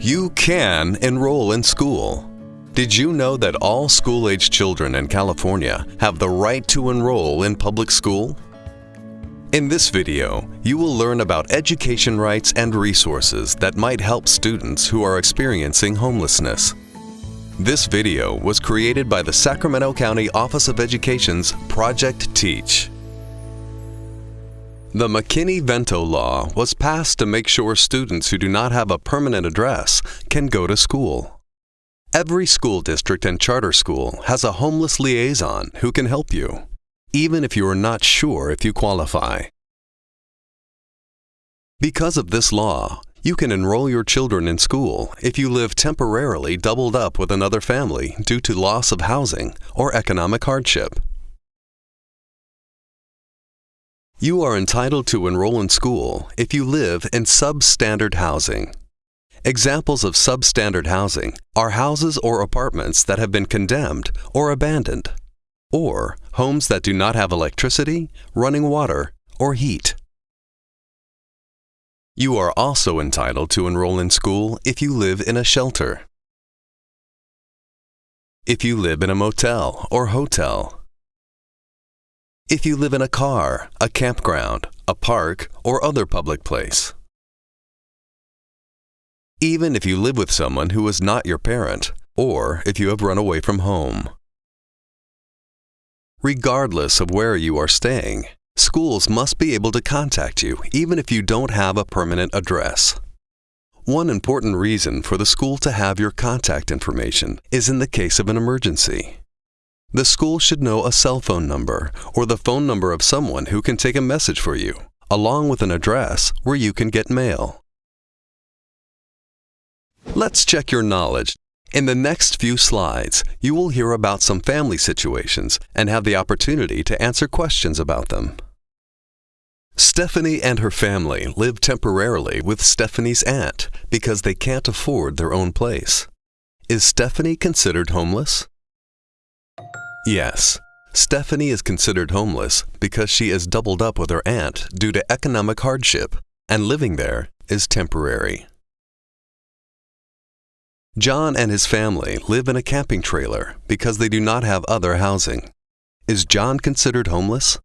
You can enroll in school. Did you know that all school-age children in California have the right to enroll in public school? In this video, you will learn about education rights and resources that might help students who are experiencing homelessness. This video was created by the Sacramento County Office of Education's Project Teach. The McKinney-Vento Law was passed to make sure students who do not have a permanent address can go to school. Every school district and charter school has a homeless liaison who can help you, even if you are not sure if you qualify. Because of this law, you can enroll your children in school if you live temporarily doubled up with another family due to loss of housing or economic hardship. You are entitled to enroll in school if you live in substandard housing. Examples of substandard housing are houses or apartments that have been condemned or abandoned, or homes that do not have electricity, running water, or heat. You are also entitled to enroll in school if you live in a shelter. If you live in a motel or hotel, if you live in a car, a campground, a park, or other public place. Even if you live with someone who is not your parent, or if you have run away from home. Regardless of where you are staying, schools must be able to contact you even if you don't have a permanent address. One important reason for the school to have your contact information is in the case of an emergency. The school should know a cell phone number or the phone number of someone who can take a message for you, along with an address where you can get mail. Let's check your knowledge. In the next few slides, you will hear about some family situations and have the opportunity to answer questions about them. Stephanie and her family live temporarily with Stephanie's aunt because they can't afford their own place. Is Stephanie considered homeless? Yes, Stephanie is considered homeless because she is doubled up with her aunt due to economic hardship, and living there is temporary. John and his family live in a camping trailer because they do not have other housing. Is John considered homeless?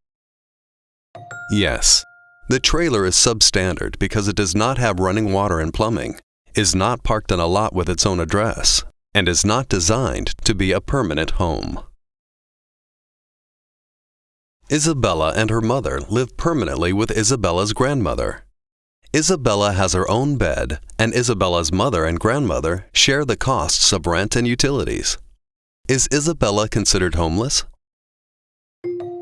Yes. The trailer is substandard because it does not have running water and plumbing, is not parked on a lot with its own address, and is not designed to be a permanent home. Isabella and her mother live permanently with Isabella's grandmother. Isabella has her own bed, and Isabella's mother and grandmother share the costs of rent and utilities. Is Isabella considered homeless?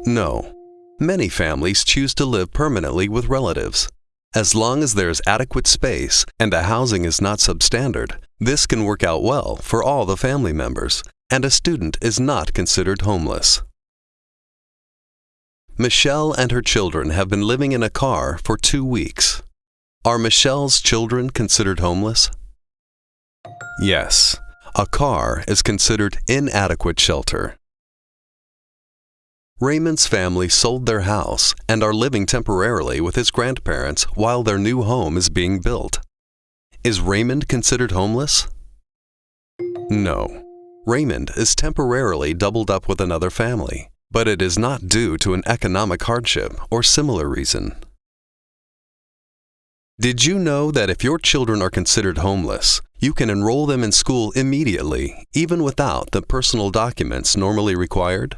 No. Many families choose to live permanently with relatives. As long as there is adequate space and the housing is not substandard, this can work out well for all the family members, and a student is not considered homeless. Michelle and her children have been living in a car for two weeks. Are Michelle's children considered homeless? Yes, a car is considered inadequate shelter. Raymond's family sold their house and are living temporarily with his grandparents while their new home is being built. Is Raymond considered homeless? No. Raymond is temporarily doubled up with another family but it is not due to an economic hardship or similar reason. Did you know that if your children are considered homeless, you can enroll them in school immediately, even without the personal documents normally required?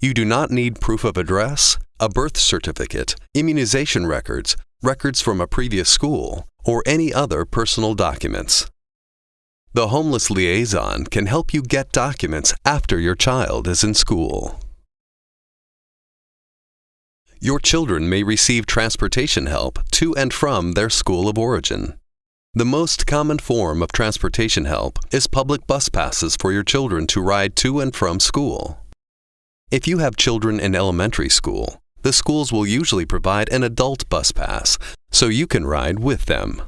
You do not need proof of address, a birth certificate, immunization records, records from a previous school, or any other personal documents. The Homeless Liaison can help you get documents after your child is in school. Your children may receive transportation help to and from their school of origin. The most common form of transportation help is public bus passes for your children to ride to and from school. If you have children in elementary school, the schools will usually provide an adult bus pass so you can ride with them.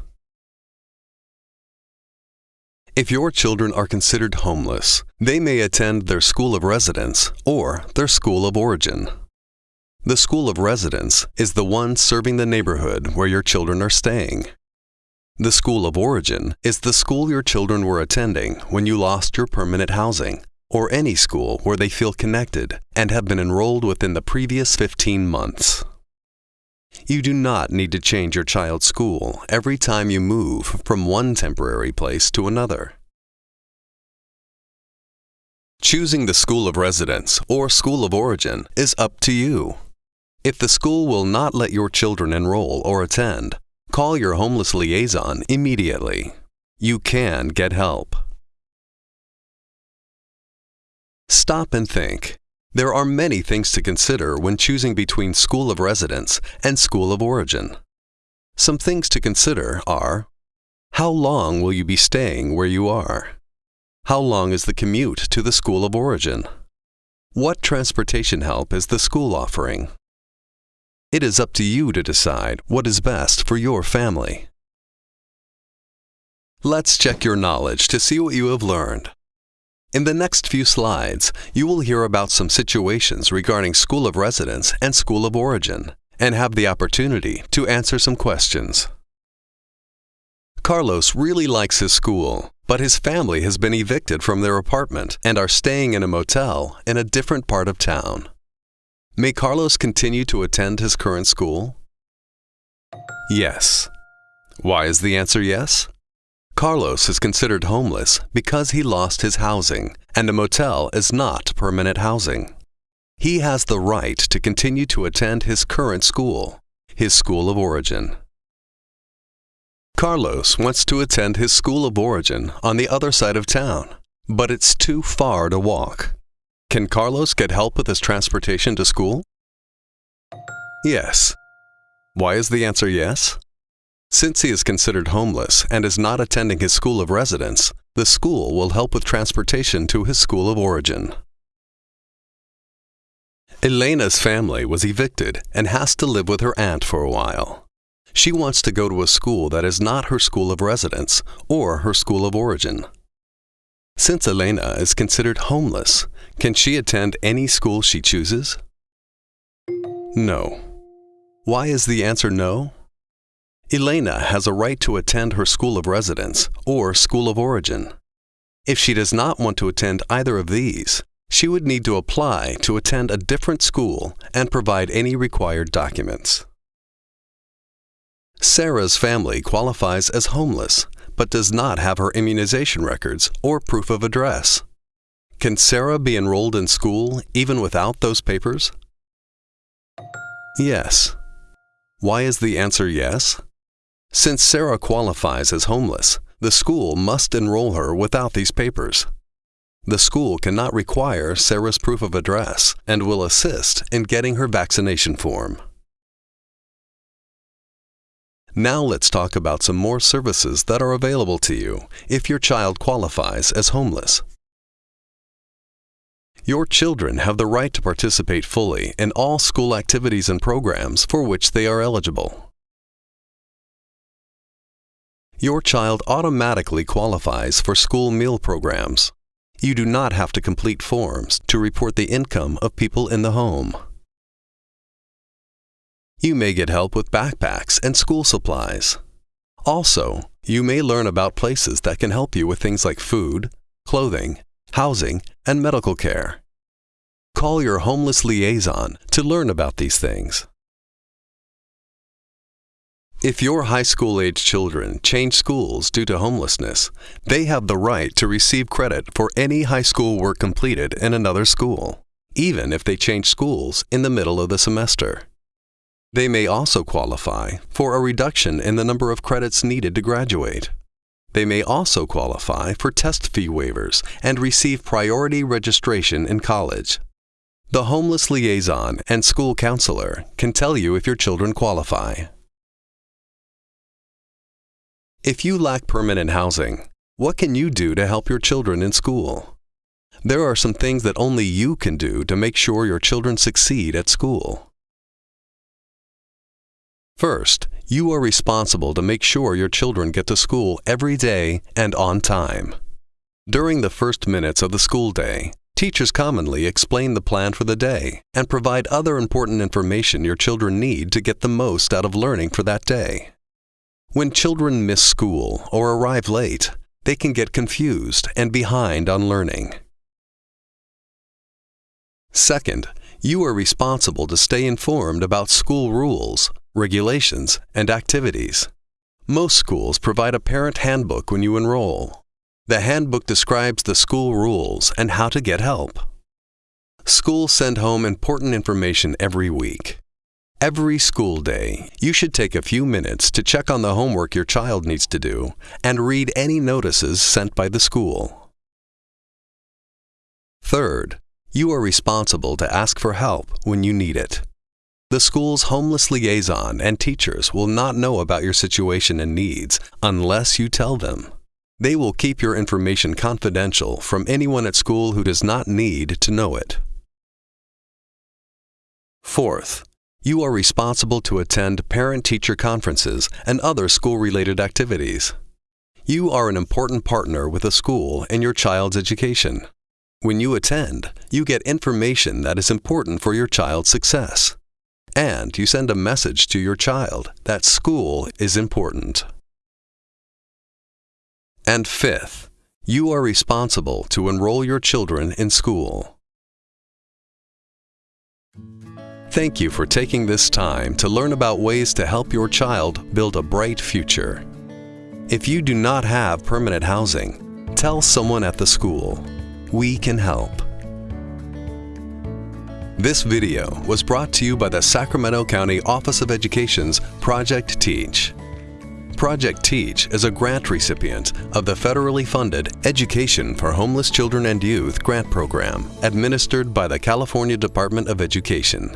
If your children are considered homeless, they may attend their school of residence or their school of origin. The school of residence is the one serving the neighborhood where your children are staying. The school of origin is the school your children were attending when you lost your permanent housing, or any school where they feel connected and have been enrolled within the previous 15 months. You do not need to change your child's school every time you move from one temporary place to another. Choosing the school of residence or school of origin is up to you. If the school will not let your children enroll or attend, Call your homeless liaison immediately. You can get help. Stop and think. There are many things to consider when choosing between school of residence and school of origin. Some things to consider are How long will you be staying where you are? How long is the commute to the school of origin? What transportation help is the school offering? It is up to you to decide what is best for your family. Let's check your knowledge to see what you have learned. In the next few slides, you will hear about some situations regarding school of residence and school of origin, and have the opportunity to answer some questions. Carlos really likes his school, but his family has been evicted from their apartment and are staying in a motel in a different part of town. May Carlos continue to attend his current school? Yes. Why is the answer yes? Carlos is considered homeless because he lost his housing, and a motel is not permanent housing. He has the right to continue to attend his current school, his school of origin. Carlos wants to attend his school of origin on the other side of town, but it's too far to walk. Can Carlos get help with his transportation to school? Yes. Why is the answer yes? Since he is considered homeless and is not attending his school of residence, the school will help with transportation to his school of origin. Elena's family was evicted and has to live with her aunt for a while. She wants to go to a school that is not her school of residence or her school of origin. Since Elena is considered homeless, can she attend any school she chooses? No. Why is the answer no? Elena has a right to attend her school of residence or school of origin. If she does not want to attend either of these, she would need to apply to attend a different school and provide any required documents. Sarah's family qualifies as homeless but does not have her immunization records or proof of address. Can Sarah be enrolled in school even without those papers? Yes. Why is the answer yes? Since Sarah qualifies as homeless, the school must enroll her without these papers. The school cannot require Sarah's proof of address and will assist in getting her vaccination form. Now let's talk about some more services that are available to you if your child qualifies as homeless. Your children have the right to participate fully in all school activities and programs for which they are eligible. Your child automatically qualifies for school meal programs. You do not have to complete forms to report the income of people in the home. You may get help with backpacks and school supplies. Also, you may learn about places that can help you with things like food, clothing, housing, and medical care. Call your homeless liaison to learn about these things. If your high school age children change schools due to homelessness, they have the right to receive credit for any high school work completed in another school, even if they change schools in the middle of the semester. They may also qualify for a reduction in the number of credits needed to graduate. They may also qualify for test fee waivers and receive priority registration in college. The homeless liaison and school counselor can tell you if your children qualify. If you lack permanent housing, what can you do to help your children in school? There are some things that only you can do to make sure your children succeed at school. First, you are responsible to make sure your children get to school every day and on time. During the first minutes of the school day, teachers commonly explain the plan for the day and provide other important information your children need to get the most out of learning for that day. When children miss school or arrive late, they can get confused and behind on learning. Second, you are responsible to stay informed about school rules, regulations, and activities. Most schools provide a parent handbook when you enroll. The handbook describes the school rules and how to get help. Schools send home important information every week. Every school day, you should take a few minutes to check on the homework your child needs to do and read any notices sent by the school. Third, you are responsible to ask for help when you need it. The school's homeless liaison and teachers will not know about your situation and needs unless you tell them. They will keep your information confidential from anyone at school who does not need to know it. Fourth, you are responsible to attend parent-teacher conferences and other school-related activities. You are an important partner with a school in your child's education. When you attend, you get information that is important for your child's success. And you send a message to your child that school is important. And fifth, you are responsible to enroll your children in school. Thank you for taking this time to learn about ways to help your child build a bright future. If you do not have permanent housing, tell someone at the school. We can help. This video was brought to you by the Sacramento County Office of Education's Project Teach. Project Teach is a grant recipient of the federally funded Education for Homeless Children and Youth grant program administered by the California Department of Education.